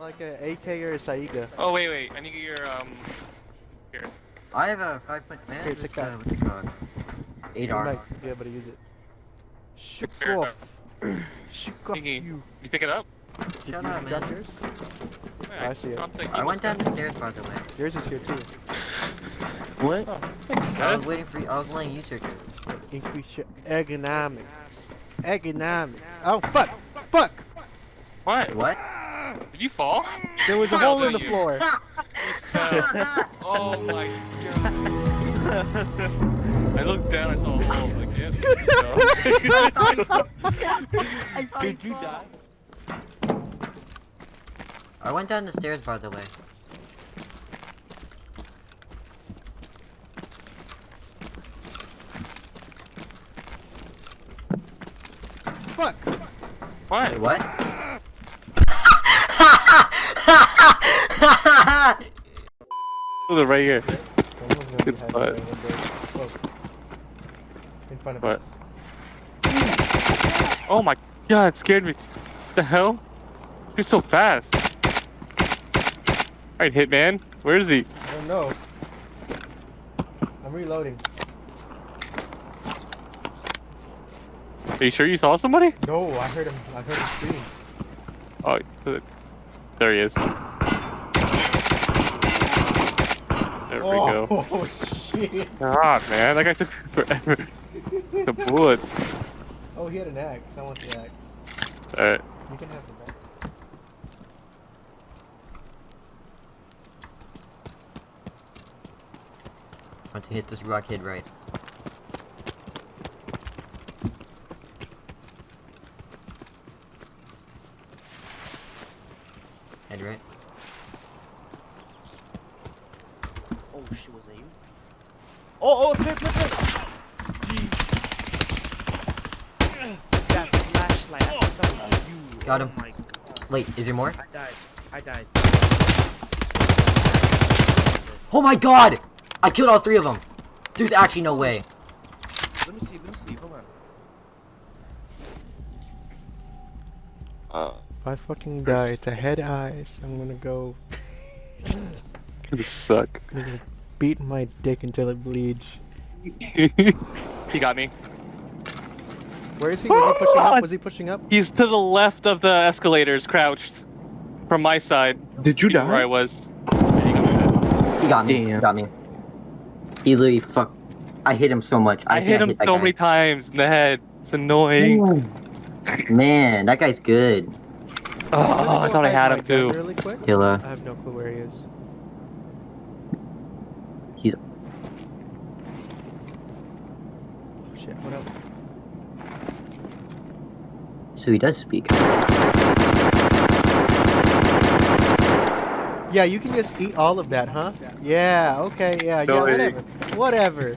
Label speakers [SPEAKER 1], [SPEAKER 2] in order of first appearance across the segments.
[SPEAKER 1] like an AK or a Saiga?
[SPEAKER 2] Oh wait, wait. I need your um. Here.
[SPEAKER 3] I have a five point man.
[SPEAKER 1] Here,
[SPEAKER 3] just,
[SPEAKER 1] take that.
[SPEAKER 3] uh, what's it called? Eight
[SPEAKER 1] You
[SPEAKER 3] R.
[SPEAKER 1] might be able to use it. Shook
[SPEAKER 2] Fair
[SPEAKER 1] off. Shook off
[SPEAKER 2] Thingy.
[SPEAKER 1] you.
[SPEAKER 2] You pick it up?
[SPEAKER 3] Shut
[SPEAKER 1] You
[SPEAKER 3] up,
[SPEAKER 1] got
[SPEAKER 3] man.
[SPEAKER 1] yours?
[SPEAKER 2] Yeah,
[SPEAKER 1] I see it.
[SPEAKER 2] I'll take
[SPEAKER 3] I
[SPEAKER 2] it.
[SPEAKER 3] went down the stairs by the way.
[SPEAKER 1] Yours is here too.
[SPEAKER 2] What? Oh, thanks,
[SPEAKER 3] I was waiting for you. I was letting you search it.
[SPEAKER 1] Increase your ergonomics. Ergonomics. Oh fuck! Fuck!
[SPEAKER 2] What?
[SPEAKER 3] What?
[SPEAKER 2] Did you fall?
[SPEAKER 1] There was a hole in the
[SPEAKER 2] you.
[SPEAKER 1] floor.
[SPEAKER 2] oh my god. I looked down, I saw a hole. Like, yeah. Did you die?
[SPEAKER 3] I went down the stairs by the way.
[SPEAKER 1] Fuck!
[SPEAKER 2] What?
[SPEAKER 3] Wait, what?
[SPEAKER 2] Oh, right here.
[SPEAKER 1] Someone's gonna
[SPEAKER 2] Good
[SPEAKER 1] be hiding windows. Whoa. In front of
[SPEAKER 2] What?
[SPEAKER 1] us.
[SPEAKER 2] Oh my god, it scared me. the hell? You're so fast. Alright, Hitman. Where is he?
[SPEAKER 1] I don't know. I'm reloading.
[SPEAKER 2] Are you sure you saw somebody?
[SPEAKER 1] No, I heard him. I heard him scream.
[SPEAKER 2] Oh, there he is. There we go.
[SPEAKER 1] Oh shit!
[SPEAKER 2] God, man, that guy took forever. the bullets.
[SPEAKER 1] Oh, he had an axe. I want the axe.
[SPEAKER 2] Alright.
[SPEAKER 1] You can have the back.
[SPEAKER 3] want to hit this rock head right. Head right.
[SPEAKER 4] Oh shit, was that you? Oh, oh, flip, flip, flip! That flashlight, that you.
[SPEAKER 3] Got
[SPEAKER 4] oh
[SPEAKER 3] him.
[SPEAKER 4] My God.
[SPEAKER 3] Wait, is there more?
[SPEAKER 4] I died. I died.
[SPEAKER 3] Oh my god! I killed all three of them! There's actually no way.
[SPEAKER 4] Let me see, let me see, hold on.
[SPEAKER 2] Uh,
[SPEAKER 1] If I fucking die to head eyes, I'm gonna go.
[SPEAKER 2] you suck.
[SPEAKER 1] I'm beat my dick until it bleeds.
[SPEAKER 2] he got me.
[SPEAKER 1] Where is he? Was he pushing up? Was he pushing up?
[SPEAKER 2] He's to the left of the escalators, crouched. From my side.
[SPEAKER 5] Did you die?
[SPEAKER 2] Where I was. Yeah, he got me.
[SPEAKER 3] He got me. He got me. He literally fuck. I hit him so much.
[SPEAKER 2] I,
[SPEAKER 3] think
[SPEAKER 2] hit him
[SPEAKER 3] that
[SPEAKER 2] so
[SPEAKER 3] guy.
[SPEAKER 2] many times in the head. It's annoying.
[SPEAKER 3] Man, that guy's good.
[SPEAKER 2] Oh,
[SPEAKER 1] I'm gonna
[SPEAKER 2] I
[SPEAKER 1] go
[SPEAKER 2] thought I had him too.
[SPEAKER 1] Really quick.
[SPEAKER 3] Killer.
[SPEAKER 1] I have no clue where he is.
[SPEAKER 3] He's-
[SPEAKER 1] Oh shit! What up?
[SPEAKER 3] So he does speak.
[SPEAKER 1] Yeah, you can just eat all of that, huh? Yeah. Okay. Yeah.
[SPEAKER 2] No
[SPEAKER 1] yeah.
[SPEAKER 2] way.
[SPEAKER 1] Whatever. Whatever.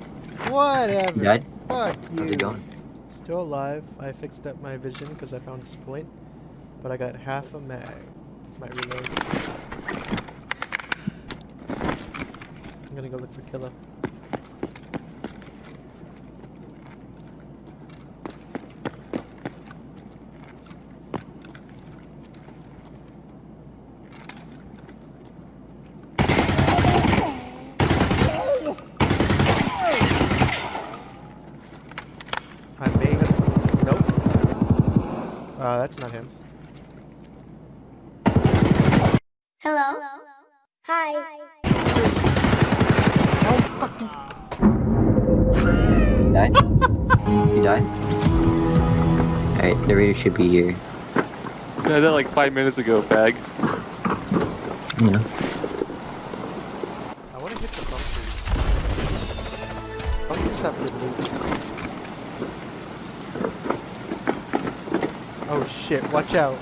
[SPEAKER 1] Whatever.
[SPEAKER 3] He died?
[SPEAKER 1] Fuck you.
[SPEAKER 3] How's it going?
[SPEAKER 1] Still alive. I fixed up my vision because I found this point, but I got half a mag. Might reload. I'm gonna go look for Killer. I may have. Nope. Uh, that's not him.
[SPEAKER 6] Hello. Hi.
[SPEAKER 1] Oh, fucking.
[SPEAKER 3] You died? you died? Alright, the raider should be here.
[SPEAKER 2] I did that like five minutes ago, fag.
[SPEAKER 3] You know.
[SPEAKER 1] I want to hit the bunkers. Bunkers have good loot. Oh shit, watch out.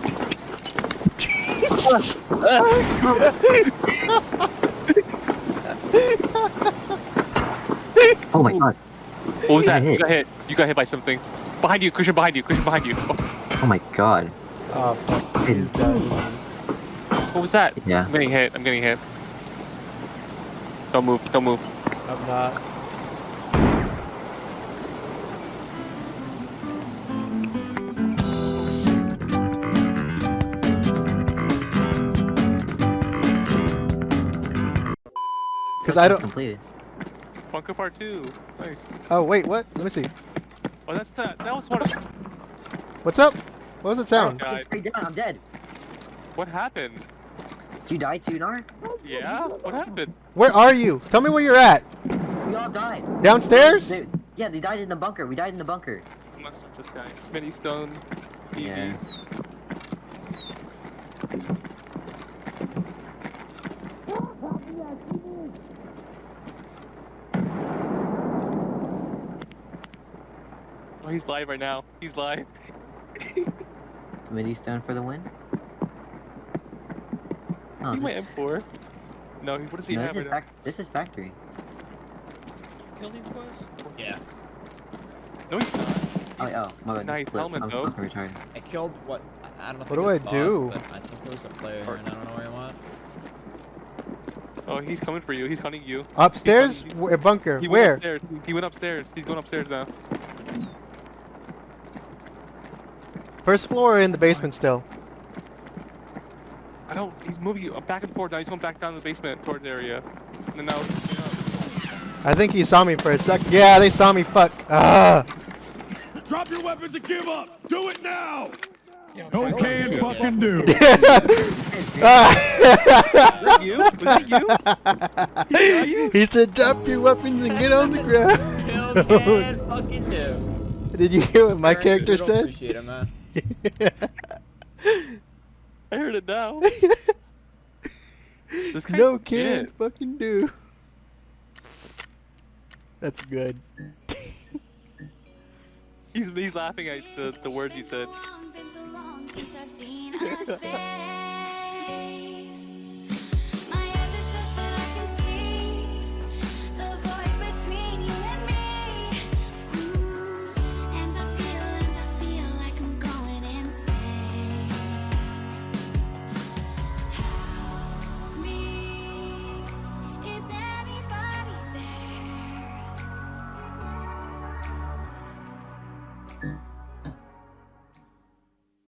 [SPEAKER 3] Oh my god.
[SPEAKER 2] What was that? You got hit. You got hit by something. Behind you, Christian, behind you, Christian, behind you.
[SPEAKER 3] Oh, oh my god.
[SPEAKER 1] Oh, fuck. He's dead.
[SPEAKER 2] What was that?
[SPEAKER 3] Yeah.
[SPEAKER 2] I'm getting hit. I'm getting hit. Don't move. Don't move.
[SPEAKER 1] I'm not.
[SPEAKER 3] Because
[SPEAKER 1] I don't.
[SPEAKER 3] Completed.
[SPEAKER 2] Bunker part two. Nice.
[SPEAKER 1] Oh wait, what? Let me see.
[SPEAKER 2] Oh, that's that. That was one. Of,
[SPEAKER 1] What's up? What was the sound?
[SPEAKER 2] Okay.
[SPEAKER 3] Fucking straight down, I'm dead.
[SPEAKER 2] what happened?
[SPEAKER 3] Did you die too, Nar?
[SPEAKER 2] Yeah. What happened?
[SPEAKER 1] Where are you? Tell me where you're at.
[SPEAKER 3] We all died.
[SPEAKER 1] Downstairs?
[SPEAKER 3] They, yeah, they died in the bunker. We died in the bunker.
[SPEAKER 2] I'm gonna search this guy. Smitty Stone. TV.
[SPEAKER 3] Yeah.
[SPEAKER 2] Oh, he's live right now. He's live.
[SPEAKER 3] Smitty Stone for the win. Oh,
[SPEAKER 2] He
[SPEAKER 3] this,
[SPEAKER 2] might M4. No, he- what does he
[SPEAKER 3] no,
[SPEAKER 2] have
[SPEAKER 3] this is
[SPEAKER 2] right
[SPEAKER 3] fac- this is factory.
[SPEAKER 4] Kill these boys? Yeah.
[SPEAKER 2] No, he's not.
[SPEAKER 3] Oh, oh, my bad.
[SPEAKER 2] Nice helmet,
[SPEAKER 3] I'm
[SPEAKER 2] though.
[SPEAKER 3] fucking retarded.
[SPEAKER 4] I killed what? I- I don't know.
[SPEAKER 1] What
[SPEAKER 4] I
[SPEAKER 1] do I
[SPEAKER 4] the
[SPEAKER 1] do?
[SPEAKER 4] boss, I think there was a player here, and I don't know where I'm at.
[SPEAKER 2] Oh, he's coming for you. He's hunting you.
[SPEAKER 1] Upstairs?
[SPEAKER 2] He's-
[SPEAKER 1] Where, bunker?
[SPEAKER 2] He went
[SPEAKER 1] Where?
[SPEAKER 2] upstairs. He went upstairs. He's going upstairs now.
[SPEAKER 1] First floor or in the basement still?
[SPEAKER 2] I don't. He's moving you back and forth now. He's going back down to the basement towards the area. And then now.
[SPEAKER 1] I think he saw me for a sec. Yeah, they saw me. Fuck. Ah.
[SPEAKER 5] Drop your weapons and give up! Do it now!
[SPEAKER 7] Okay, and fucking do.
[SPEAKER 1] Ah.
[SPEAKER 2] you? Was that you?
[SPEAKER 1] he said, "Drop your weapons and get on the ground."
[SPEAKER 4] Kill can fucking do.
[SPEAKER 1] Did you hear what my
[SPEAKER 4] Very
[SPEAKER 1] character
[SPEAKER 4] good, I
[SPEAKER 1] said?
[SPEAKER 4] Appreciate it, man.
[SPEAKER 2] I heard it now. This guy's
[SPEAKER 1] no
[SPEAKER 2] legit.
[SPEAKER 1] can fucking do. That's good.
[SPEAKER 2] He's he's laughing at the the words he said.